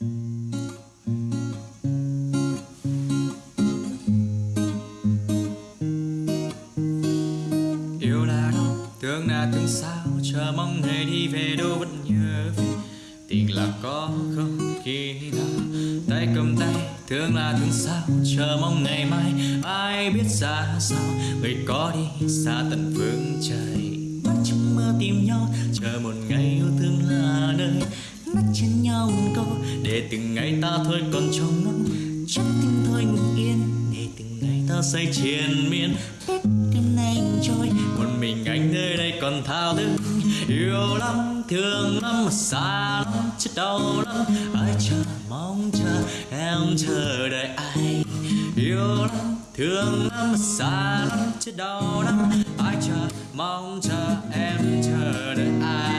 yêu là đâu thương là thương sao chờ mong ngày đi về đâu vẫn nhớ. Về tình là có không khi nào, tay cầm tay thương là thương sao chờ mong ngày mai. Ai biết ra sao, người có đi, xa tận phương trời. Mắt trong mơ tìm nhau, chờ một ngày yêu trên câu để từng ngày ta thôi còn trong ngóng chắc tim thôi ngừng yên. Để từng ngày ta say triền miên, biết đêm nay trôi. Một mình anh nơi đây còn thao thức yêu lắm, thương lắm mà xa lắm, chết đau lắm. Ai chờ, mong chờ, em chờ đợi ai? Yêu lắm, thương lắm mà xa lắm, chết đau lắm. Ai chờ, mong chờ, em chờ đợi ai?